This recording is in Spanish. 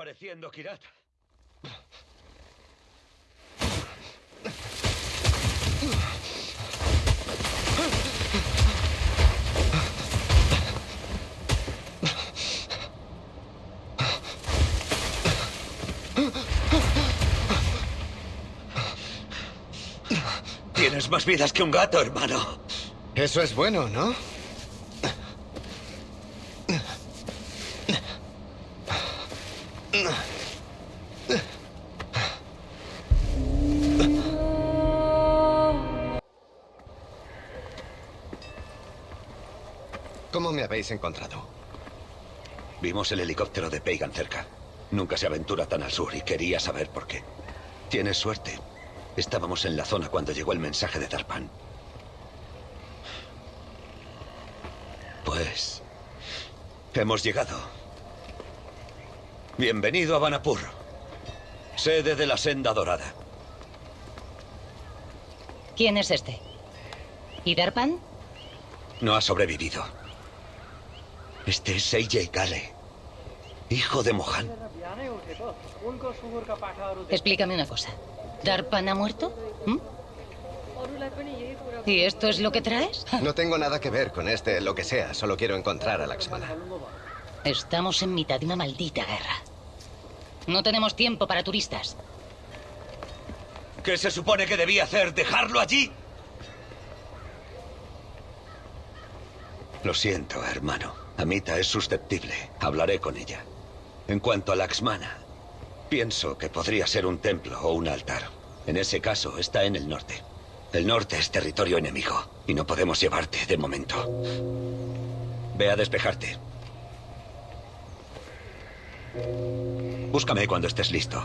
apareciendo, Kirat. Tienes más vidas que un gato, hermano. Eso es bueno, ¿no? ¿Cómo me habéis encontrado? Vimos el helicóptero de Pagan cerca. Nunca se aventura tan al sur y quería saber por qué. Tienes suerte. Estábamos en la zona cuando llegó el mensaje de Darpan. Pues... Hemos llegado. Bienvenido a Vanapur, sede de la Senda Dorada. ¿Quién es este? ¿Y Darpan? No ha sobrevivido. Este es Seijay Kale, hijo de Mohan. Explícame una cosa. ¿Darpan ha muerto? ¿Mm? ¿Y esto es lo que traes? No tengo nada que ver con este, lo que sea. Solo quiero encontrar a Laxmana. Estamos en mitad de una maldita guerra. No tenemos tiempo para turistas. ¿Qué se supone que debía hacer? ¿Dejarlo allí? Lo siento, hermano. Amita es susceptible. Hablaré con ella. En cuanto a Laxmana, pienso que podría ser un templo o un altar. En ese caso, está en el norte. El norte es territorio enemigo y no podemos llevarte de momento. Ve a despejarte. Búscame cuando estés listo.